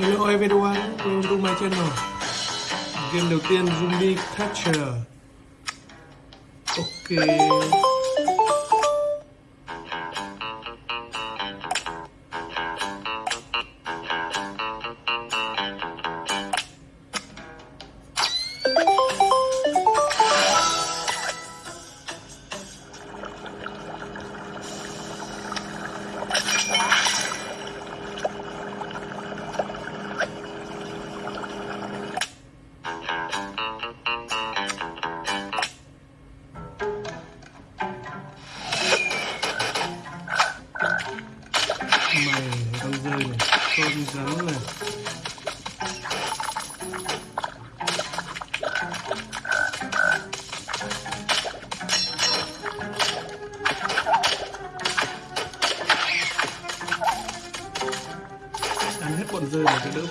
Hello everyone, welcome to my channel Game đầu tiên Zombie Catcher. Ok.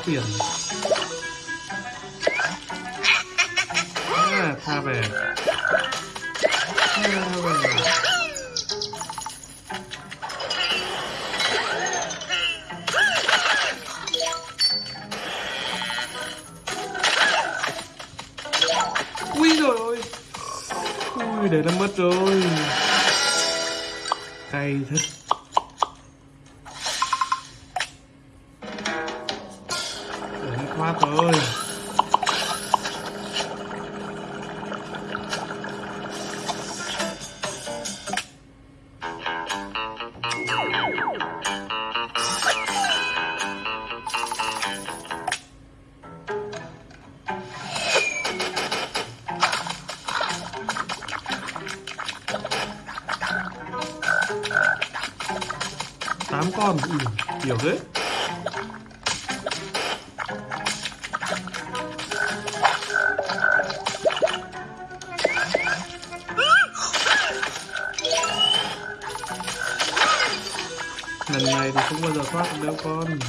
Tiền. À, tha về. Tha về. Ui rồi ôi Ui để nó mất rồi. Cay thật. Con ừ, kiểu thế. Lần này thì không bao giờ thoát được đâu con.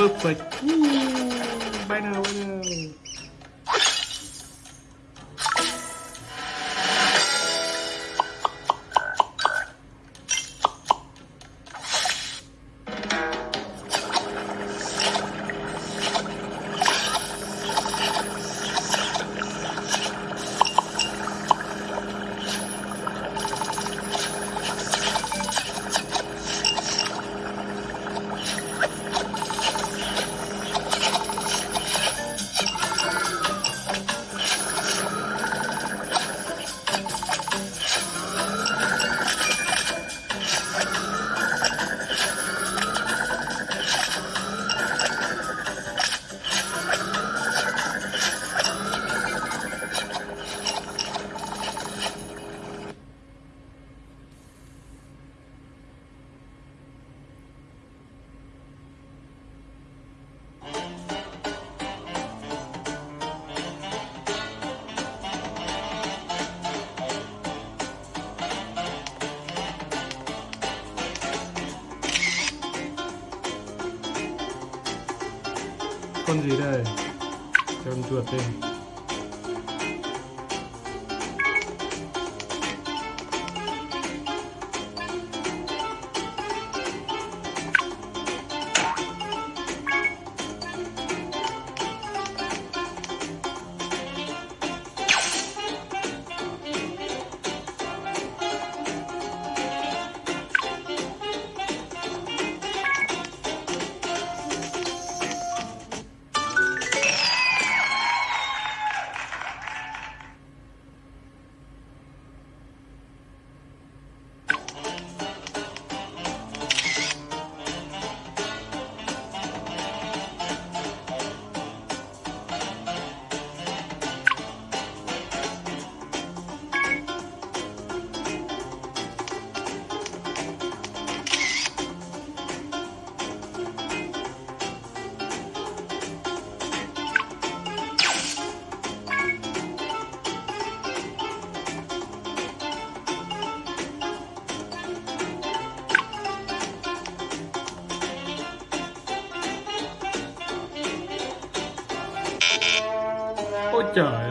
perfect. Ooh, bye now, bye now. Con gì đây? Cho con chuột đây job.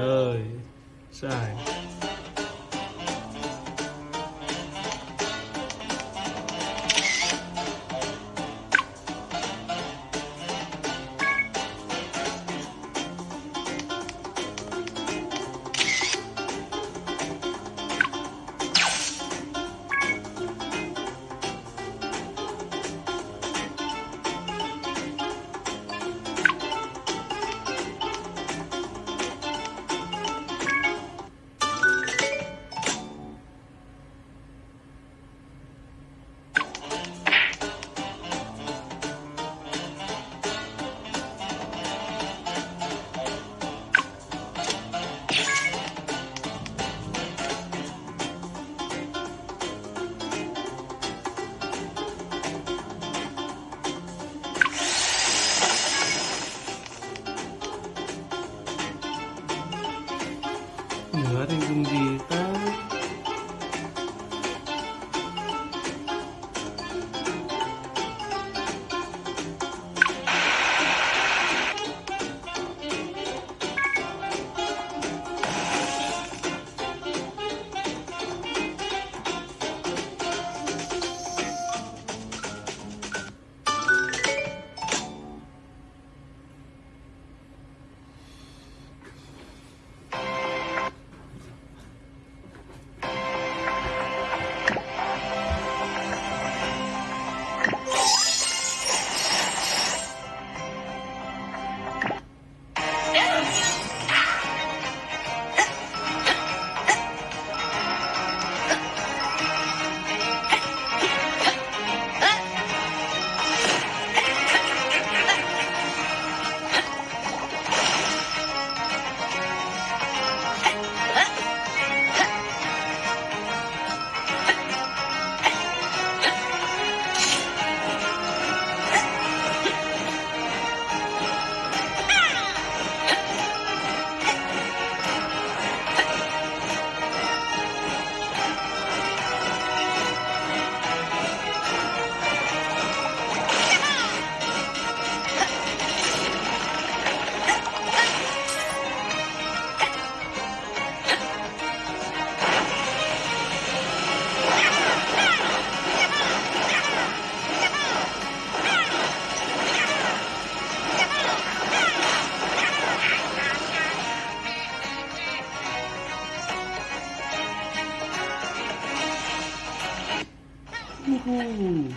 Nửa thì dùng gì 呼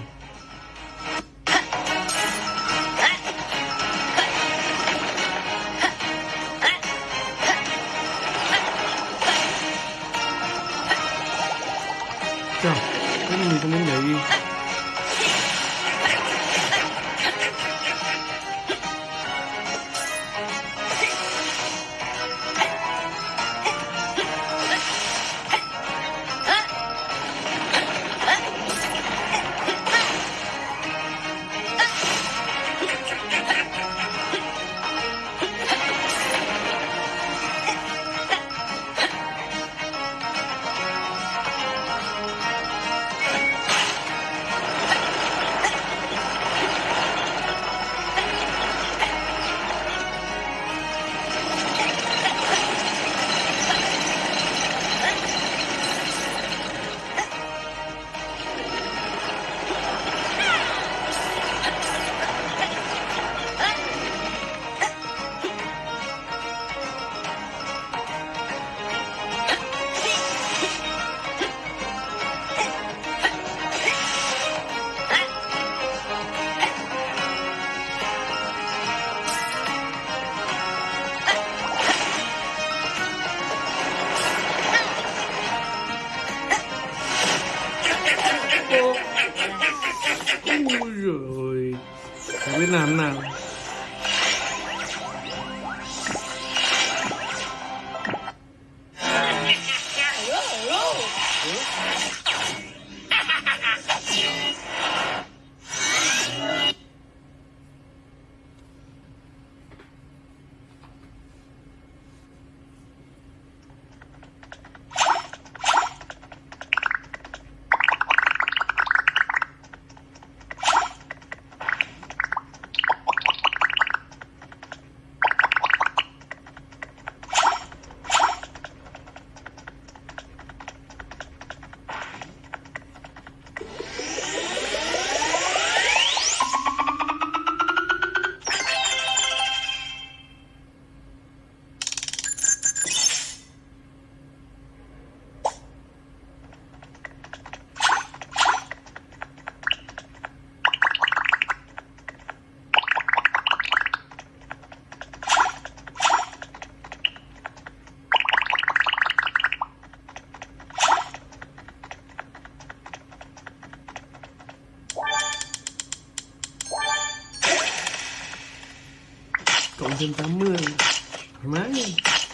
Alba.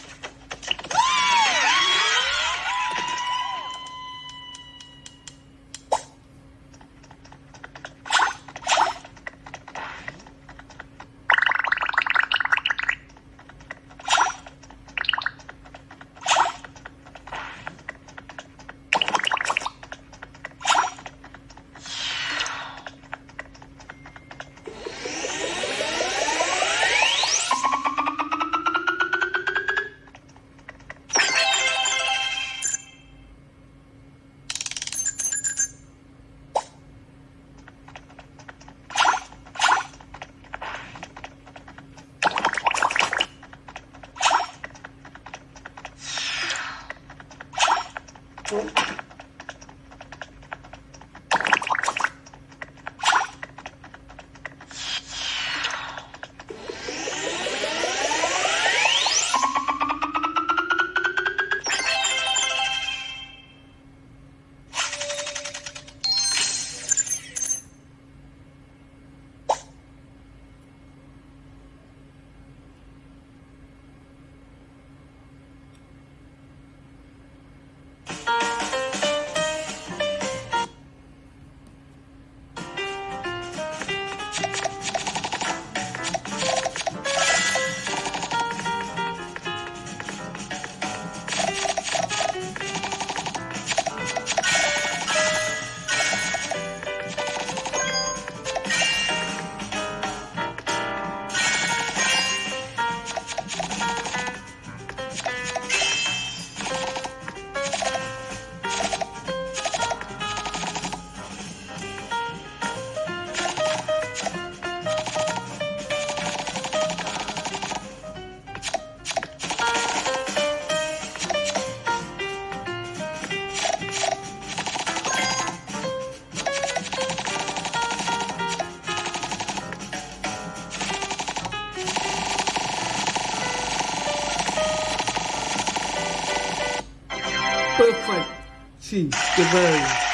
Lucy Goodbye.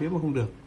Thuế mà không được.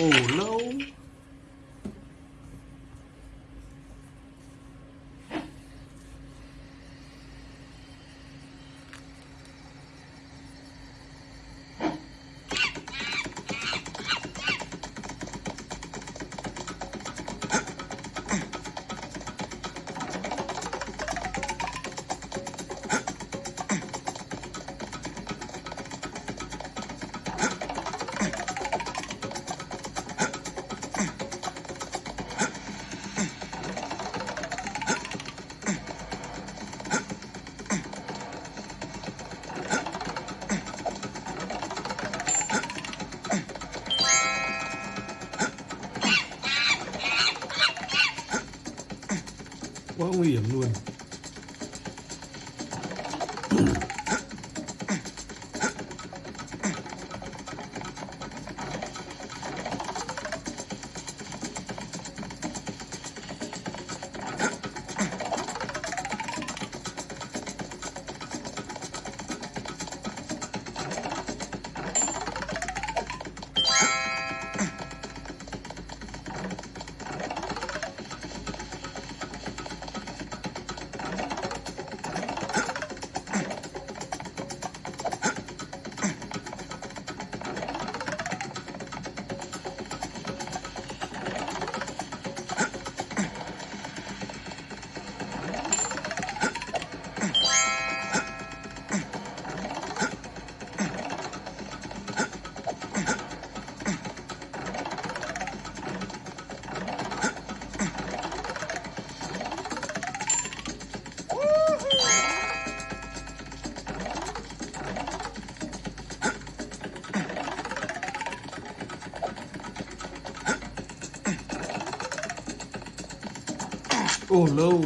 Oh no. Luôn Orlão